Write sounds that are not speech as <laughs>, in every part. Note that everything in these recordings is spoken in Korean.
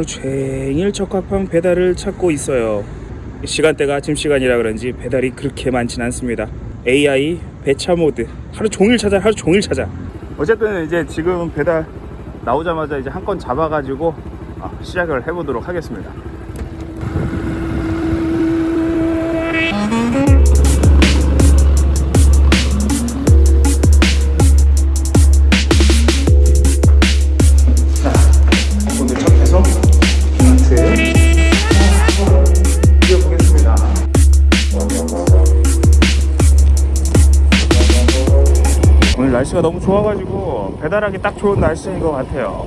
하루 종일 적합한 배달을 찾고 있어요. 시간대가 아침 시간이라 그런지 배달이 그렇게 많진 않습니다. AI 배차 모드 하루 종일 찾아 하루 종일 찾아. 어쨌든 이제 지금 배달 나오자마자 이제 한 건 잡아가지고 아, 시작을 해보도록 하겠습니다. 날씨가 너무 좋아가지고 배달하기 딱 좋은 날씨인 것 같아요.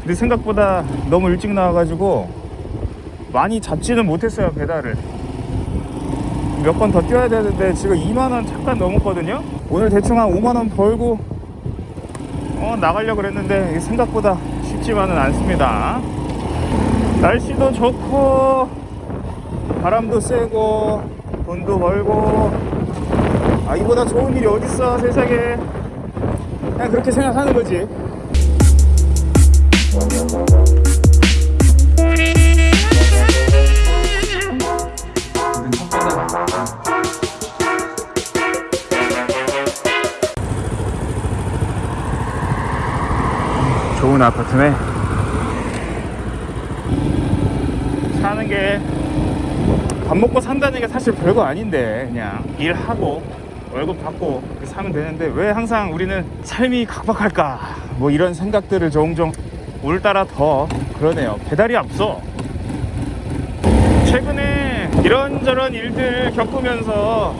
근데 생각보다 너무 일찍 나와가지고 많이 잡지는 못했어요 배달을. 몇 번 더 뛰어야 되는데 지금 2만 원 잠깐 넘었거든요. 오늘 대충 한 5만 원 벌고 어, 나가려고 그랬는데 생각보다 쉽지만은 않습니다. 날씨도 좋고 바람도 세고 돈도 벌고 아 이보다 좋은 일이 어딨어 세상에 그냥 그렇게 생각하는 거지. 좋은 아파트네. 사는 게 밥 먹고 산다는 게 사실 별거 아닌데 그냥 일하고 월급 받고 사면 되는데 왜 항상 우리는 삶이 각박할까? 뭐 이런 생각들을 종종 오늘따라 더 그러네요. 배달이 앞서. 최근에 이런저런 일들 겪으면서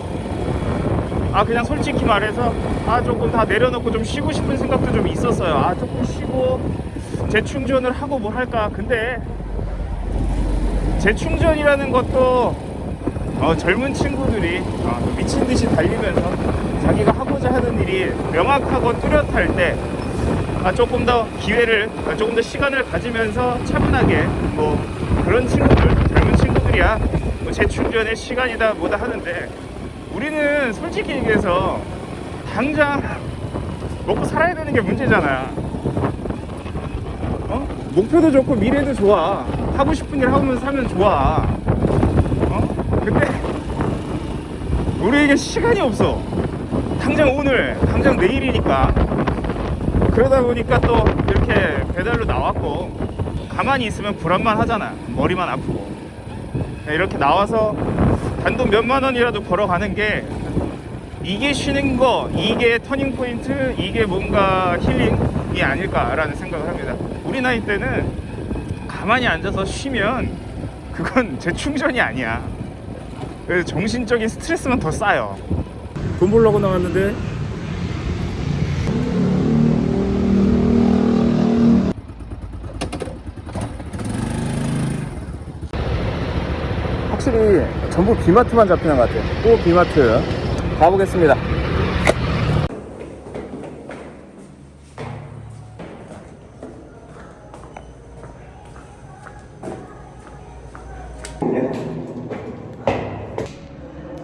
아 그냥 솔직히 말해서 아 조금 다 내려놓고 좀 쉬고 싶은 생각도 좀 있었어요. 아 조금 쉬고 재충전을 하고 뭘 할까? 근데 재충전이라는 것도 어, 젊은 친구들이 어, 미친 듯이 달리면서 자기가 하고자 하는 일이 명확하고 뚜렷할 때 아, 조금 더 기회를 아, 조금 더 시간을 가지면서 차분하게 뭐 그런 친구들 젊은 친구들이야 뭐 재충전의 시간이다 뭐다 하는데 우리는 솔직히 얘기해서 당장 먹고 살아야 되는 게 문제잖아 어? 목표도 좋고 미래도 좋아 하고 싶은 일 하면서 살면 좋아 어? 근데 우리에게 시간이 없어. 당장 오늘 당장 내일이니까. 그러다 보니까 또 이렇게 배달로 나왔고 가만히 있으면 불안만 하잖아. 머리만 아프고. 이렇게 나와서 단돈 몇만 원이라도 벌어가는 게 이게 쉬는 거 이게 터닝 포인트 이게 뭔가 힐링이 아닐까라는 생각을 합니다. 우리 나이 때는 가만히 앉아서 쉬면 그건 재충전이 아니야 그래서 정신적인 스트레스만 더 쌓여. 돈 벌려고 나왔는데? 확실히 전부 비마트만 잡히는 것 같아요. 또 비마트. 가보겠습니다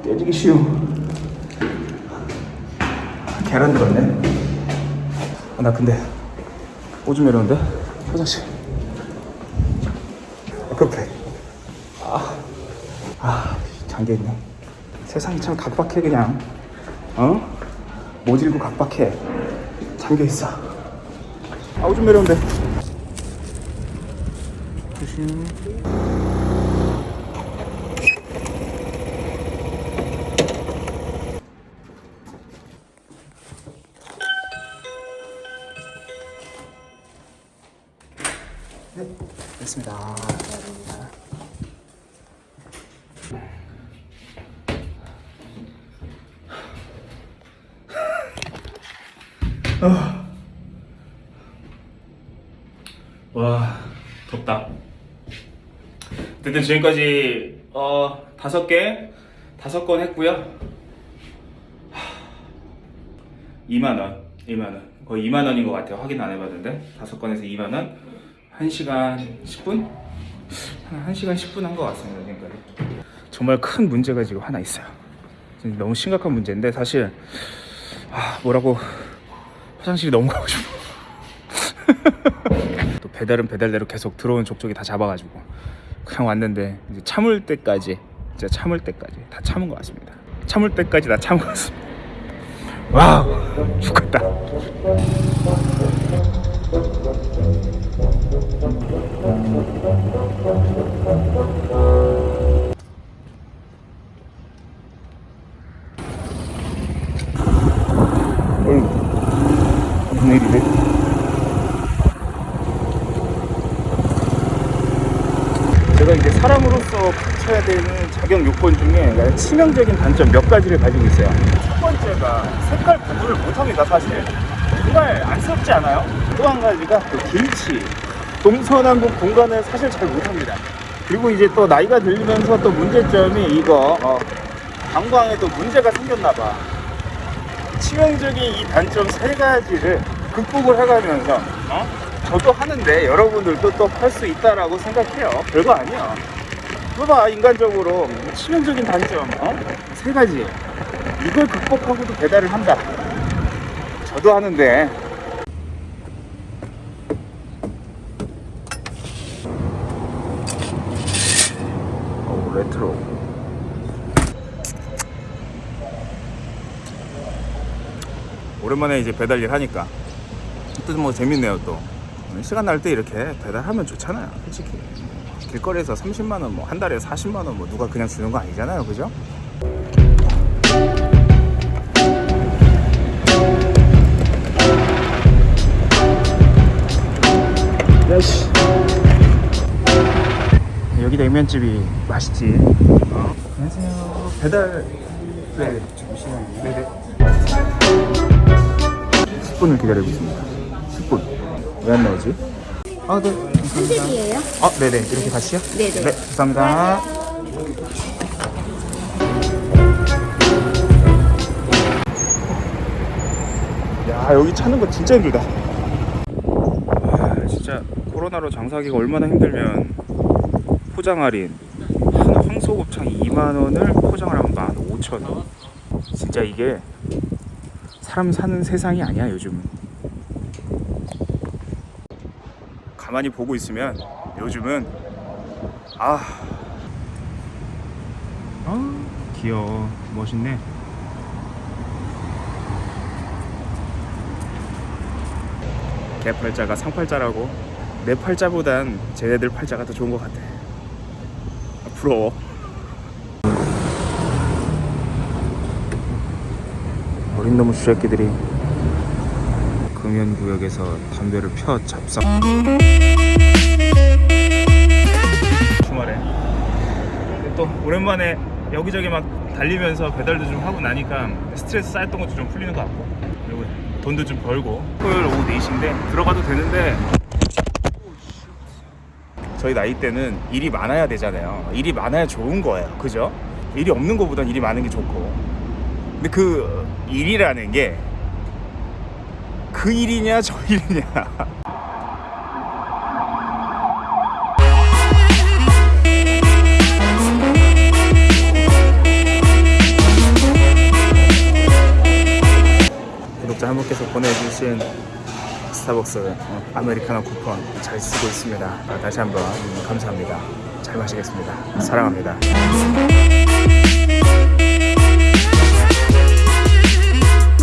깨지기 쉬운 계란 들었네. 아, 나 근데 오줌 매려운데? 화장실. 급해 아, 아 잠겨있네. 세상이 참 각박해 그냥. 어? 모질고 각박해. 잠겨있어. 아 오줌 매려운데. 조심 네, 됐습니다. 아. 와, 덥다. 어쨌든 지금까지 어 다섯 개 다섯 건 했고요. 2만 원, 2만 원, 거의 2만 원인 것 같아요. 확인 안 해봤는데 다섯 건에서 2만 원, 1시간 10분? 한 1시간 10분 한 것 같습니다. 지금까지. 정말 큰 문제가 지금 하나 있어요. 너무 심각한 문제인데 사실 아, 뭐라고 화장실이 너무 가고 싶어. <laughs> 또 배달은 배달대로 계속 들어온 족족이 다 잡아가지고 그냥 왔는데 참을 때까지 진짜 참을 때까지 다 참은 것 같습니다. 참을 때까지 다 참은 것 같습니다. wow 죽겠다. 무슨 일이래? 제가 이제 사람으로서 갖춰야 되는 자격 요건 중에 치명적인 단점 몇 가지를 가지고 있어요. 첫 번째가 색깔 구분을 못합니다, 사실. 정말 안쓰럽지 않아요? 또 한 가지가 그 길치. 동서남북 공간을 사실 잘 못합니다. 그리고 이제 또 나이가 들면서 또 문제점이 이거 어, 방광에도 문제가 생겼나 봐. 치명적인 이 단점 세 가지를 극복을 해가면서 어? 저도 하는데 여러분들도 또 할 수 있다라고 생각해요. 별거 아니야. 봐봐 인간적으로 치명적인 단점 어? 세 가지 이걸 극복하고도 배달을 한다. 저도 하는데 오 레트로 오랜만에 이제 배달 일 하니까. 또 뭐 재밌네요 또. 시간 날 때 이렇게 배달하면 좋잖아요 솔직히. 길거리에서 30만 원 뭐 한 달에 40만 원 뭐 누가 그냥 주는 거 아니잖아요 그죠? 야씨 여기 냉면집이 맛있지. 어. 안녕하세요. 배달 네. 잠시만요? 네네 10분을 기다리고 있습니다 10분 왜 안 나오지? 아, 네. 한식이에요? 아, 네네. 이렇게 다시요? 네네. 네, 감사합니다. 야, 여기 찾는 거 진짜 힘들다. 아, 진짜 코로나로 장사하기가 얼마나 힘들면 포장 할인 한 황소곱창 2만 원을 포장을 하면 15,000원. 진짜 이게 사람 사는 세상이 아니야, 요즘은. 가만히 보고 있으면 요즘은 아, 아 귀여워. 멋있네. 개 팔자가 상팔자라고? 내 팔자보단 쟤네들 팔자가 더 좋은 것 같아. 아, 부러워 어린 놈의 주새끼들이. 금연구역에서 담배를 펴 잡상 주말에. 또 오랜만에 여기저기 막 달리면서 배달도 좀 하고 나니까 스트레스 쌓였던 것도 좀 풀리는 것 같고. 그리고 돈도 좀 벌고. 토요일 오후 4시인데 들어가도 되는데. 저희 나이 때는 일이 많아야 되잖아요. 일이 많아야 좋은 거예요. 그죠? 일이 없는 것보단 일이 많은 게 좋고 근데 그 일이라는 게 그 일이냐 저 일이냐. 구독자 한 분께서 보내주신 스타벅스 어, 아메리카노 쿠폰 잘 쓰고 있습니다. 아, 다시 한번 음, 감사합니다. 잘 마시겠습니다. 사랑합니다